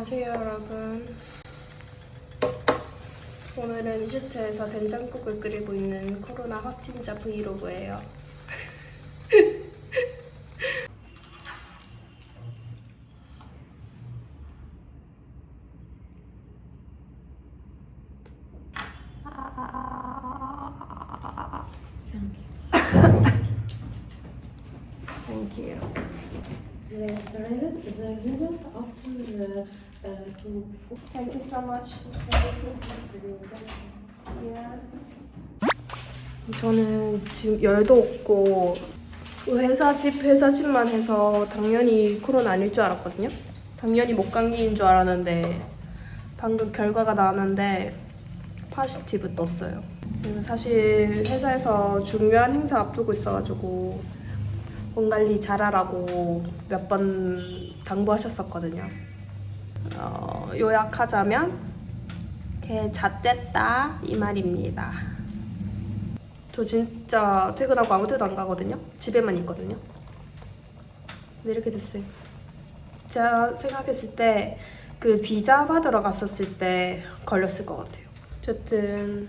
안녕하세요 여러분 오늘은 이집트에서 된장국을 끓이고 있는 코로나 확진자 브이로그예요 Thank you. The, the, re- the result after uh, Thank you so much. 저는 지금 열도 없고 회사 집 회사 집만 해서 당연히 코로나 아닐 줄 알았거든요. 당연히 목감기인 줄 알았는데 방금 결과가 나왔는데 positive 떴어요. 사실 회사에서 중요한 행사 앞두고 있어가지고 몸 관리 잘하라고 몇 번 당부하셨었거든요. 어, 요약하자면 개 잣됐다 이 말입니다. 저 진짜 퇴근하고 아무 데도 안 가거든요. 집에만 있거든요. 왜 이렇게 됐어요? 제가 생각했을 때 그 비자 받으러 갔었을 때 걸렸을 것 같아요. 어쨌든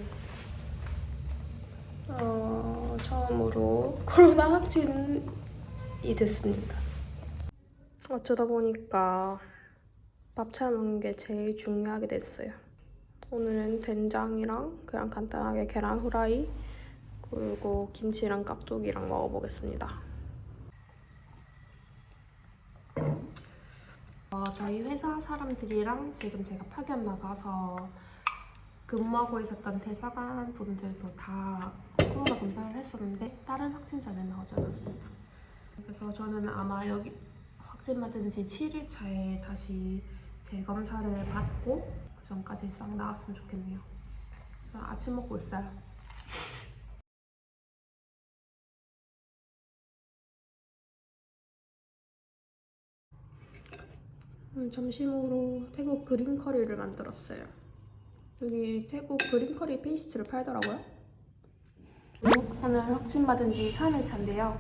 어, 처음으로 코로나 확진이 됐습니다. 어쩌다 보니까 밥 차는 게 제일 중요하게 됐어요. 오늘은 된장이랑 그냥 간단하게 계란 후라이 그리고 김치랑 깍두기랑 먹어보겠습니다. 어, 저희 회사 사람들이랑 지금 제가 파견 나가서 근무하고 있었던 대사관 분들도 다 코로나 검사를 했었는데 다른 확진자는 나오지 않았습니다. 그래서 저는 아마 여기 확진 받은 지 7일 차에 다시 재검사를 받고 그 전까지 싹 나왔으면 좋겠네요. 그럼 아침 먹고 있어요. 음, 점심으로 태국 그린 커리를 만들었어요. 여기 태국 그린 커리 페이스트를 팔더라고요. 오늘 확진 받은 지 3일 차인데요.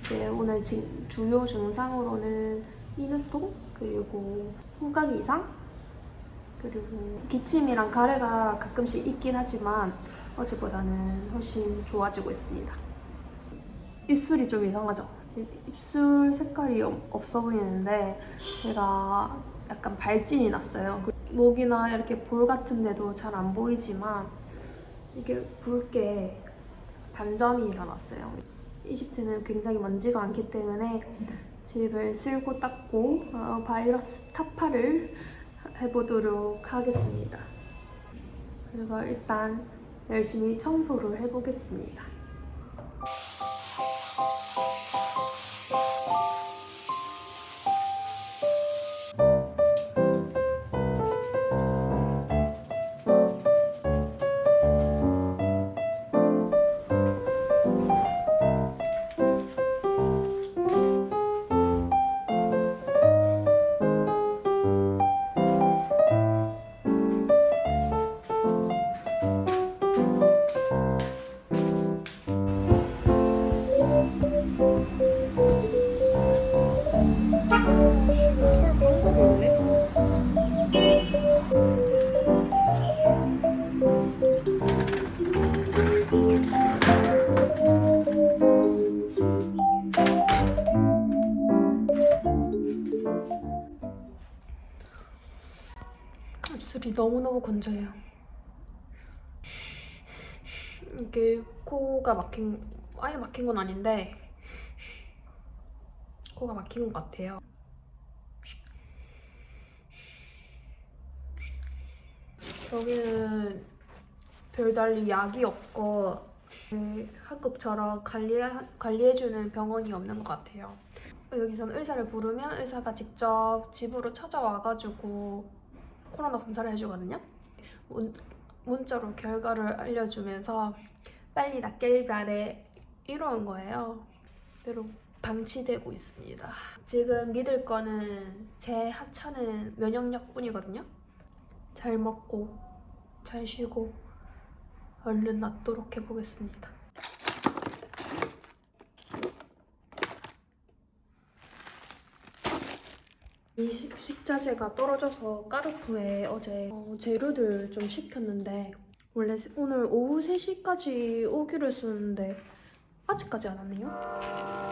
이제 오늘 지- 주요 증상으로는 인후통 그리고 후각 이상 그리고 기침이랑 가래가 가끔씩 있긴 하지만 어제보다는 훨씬 좋아지고 있습니다. 입술이 좀 이상하죠? 이- 입술 색깔이 없- 없어 보이는데 제가 약간 발진이 났어요. 그 목이나 이렇게 볼 같은 데도 잘 안 보이지만 이게 붉게 반점이 일어났어요. 이집트는 굉장히 먼지가 많기 때문에 집을 쓸고 닦고 어, 바이러스 타파를 해보도록 하겠습니다. 그래서 일단 열심히 청소를 해보겠습니다. 이게 코가 막힌, 아예 막힌 건 아닌데 코가 막힌 것 같아요. 여기는 별달리 약이 없고 그 한국처럼 관리, 관리해주는 병원이 없는 것 같아요. 여기서는 의사를 부르면 의사가 직접 집으로 찾아와가지고 코로나 검사를 해주거든요. 문, 문자로 결과를 알려주면서 빨리 바래 이러는 거예요. 그대로 방치되고 있습니다. 지금 믿을 거는 제 하찮은 면역력뿐이거든요. 잘 먹고 잘 쉬고 얼른 낫도록 해보겠습니다. 이 식- 식자재가 떨어져서 까르푸에 어제 어, 재료들 좀 시켰는데 원래 세- 오늘 오후 3시까지 오기로 했었는데 아직까지 안 왔네요.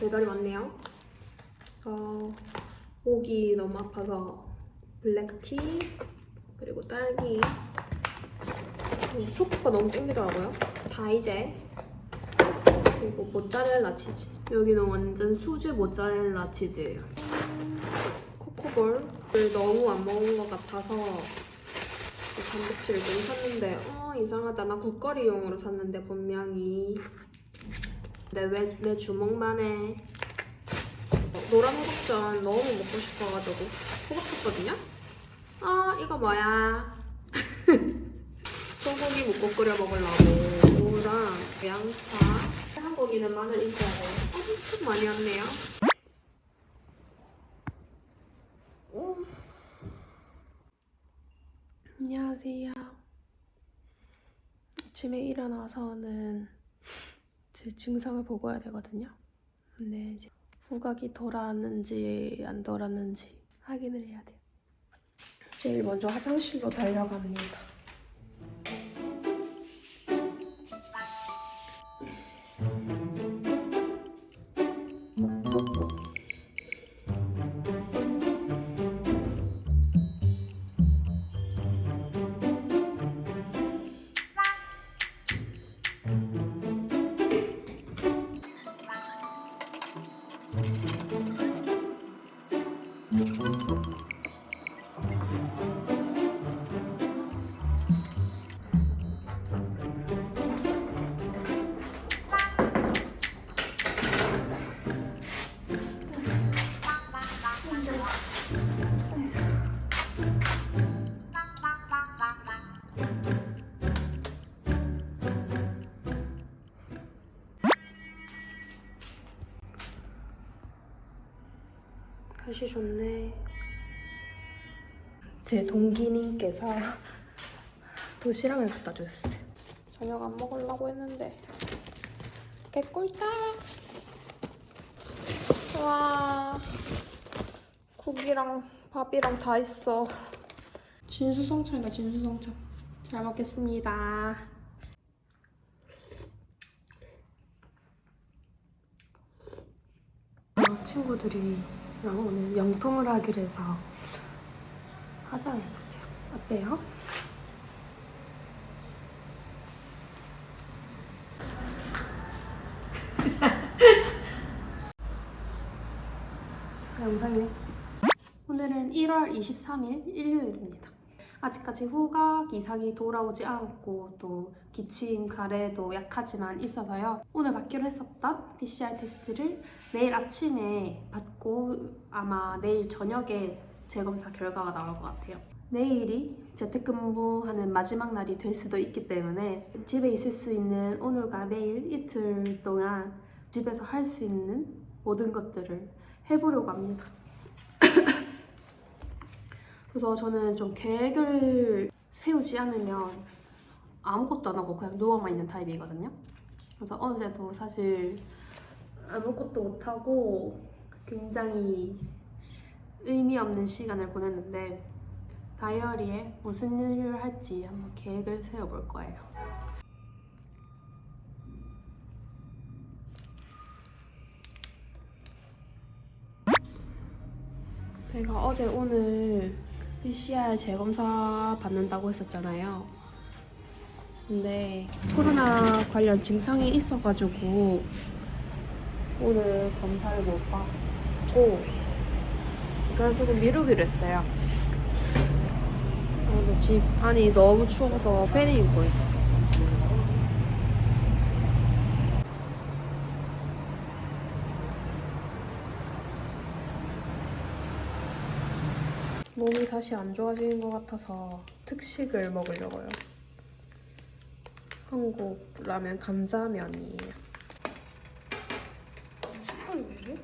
배달이 왔네요. 어, 목이 너무 아파서 블랙티 그리고 딸기 그리고 초코가 너무 땡기더라고요. 다 이제 그리고 모짜렐라 치즈. 여기는 완전 수제 모짜렐라 치즈예요. 코코볼을 너무 안 먹은 것 같아서 단백질을 좀 샀는데 어 이상하다 나 국거리용으로 샀는데 분명히 근데 왜내 주먹만에 어, 노란 호박전 너무 먹고 싶어가지고 호박했거든요 아 이거 뭐야? 소고기 묵고 끓여 먹으려고. 무랑 양파. 한국인은 마늘 돼요 엄청 많이 왔네요. 안녕하세요. 아침에 일어나서는 제 증상을 보고 와야 되거든요. 근데 이제 후각이 돌았는지 안 돌았는지 확인을 해야 돼요. 제일 먼저 화장실로 달려갑니다. 날씨 좋네. 제 동기님께서 도시락을 갖다 주셨어요. 저녁 안 먹으려고 했는데 개꿀딱. 와 국이랑 밥이랑 다 있어. 진수성찬이다 진수성찬. 잘 먹겠습니다. 어, 친구들이 오늘 영통을 하기로 해서 화장을 해봤어요. 어때요? 그 영상이네. 오늘은 1월 23일 일요일입니다. 아직까지 후각 이상이 돌아오지 않았고 또 기침, 가래도 약하지만 있어서요. 오늘 받기로 했었던 PCR 테스트를 내일 아침에 받고 아마 내일 저녁에 재검사 결과가 나올 것 같아요. 내일이 재택근무하는 마지막 날이 될 수도 있기 때문에 집에 있을 수 있는 오늘과 내일 이틀 동안 집에서 할 수 있는 모든 것들을 해보려고 합니다. 그래서 저는 좀 계획을 세우지 않으면 아무것도 안 하고 그냥 누워만 있는 타입이거든요. 그래서 어제도 사실 아무것도 못 하고 굉장히 의미 없는 시간을 보냈는데 다이어리에 무슨 일을 할지 한번 계획을 세워볼 거예요. 제가 어제 오늘 PCR 재검사 받는다고 했었잖아요. 근데 코로나 관련 증상이 있어가지고 오늘 검사를 못 받고 그래서 조금 미루기로 했어요. 어, 근데 집 안이 너무 추워서 팬을 입고 있어. 몸이 다시 안 좋아지는 것 같아서 특식을 먹으려고요. 한국 라면 감자면이에요. 색깔이 왜 이래?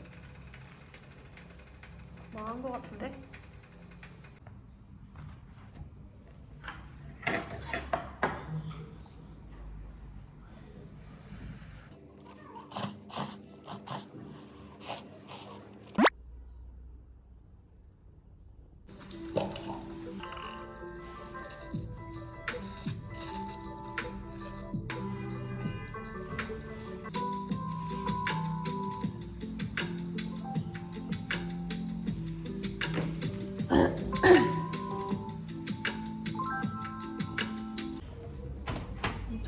망한 것 같은데?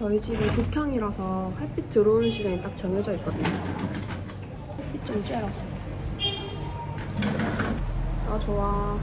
저희 집이 북향이라서 햇빛 들어오는 시간이 딱 정해져 있거든요. 햇빛 좀 쬐라. 아 좋아.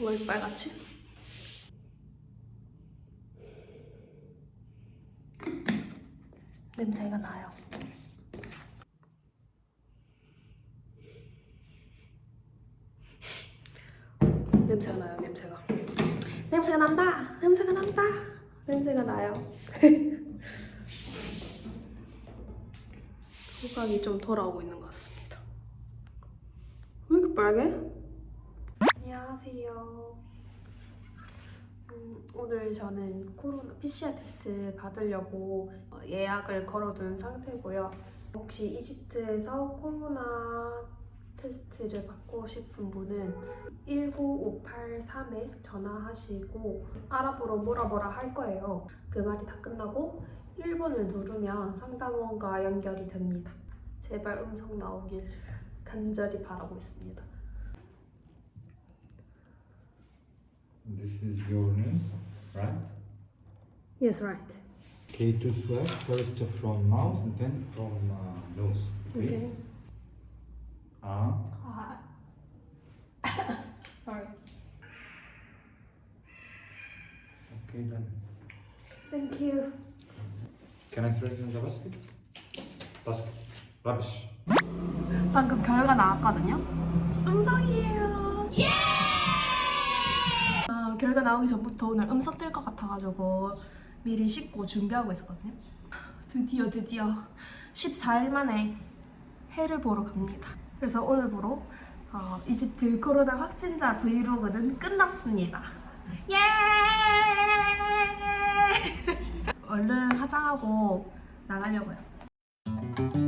왜 이렇게 빨갛지? 냄새가 나요. 냄새가 나요, 냄새가. 냄새가 난다! 냄새가 난다! 냄새가 나요. 후각이 좀 돌아오고 있는 것 같습니다. 왜 이렇게 빨개? 안녕하세요. 음, 오늘 저는 코로나 PCR 테스트 받으려고 어, 예약을 걸어둔 상태고요. 혹시 이집트에서 코로나 테스트를 받고 싶은 분은 19583에 전화하시고 아랍어로 뭐라 뭐라 할 거예요. 그 말이 다 끝나고 1번을 누르면 상담원과 연결이 됩니다. 제발 음성 나오길 간절히 바라고 있습니다. This is your name, right? Yes, right. Okay, to swab first from mouth and then from uh, nose. Okay. Ah, Sorry. okay then. Thank you. Can I throw it in the basket? Basket. Rubbish. 방금 결과 나왔거든요. 음성이에요. 예! 아, 결과 나오기 전부터 오늘 음석 뜰것 같아가지고 미리 씻고 준비하고 있었거든요. 드디어 드디어 14일 만에 해를 보러 갑니다. 그래서 오늘부로 어, 이집트 코로나 확진자 브이로그는 끝났습니다. 예! 얼른 화장하고 나가려고요.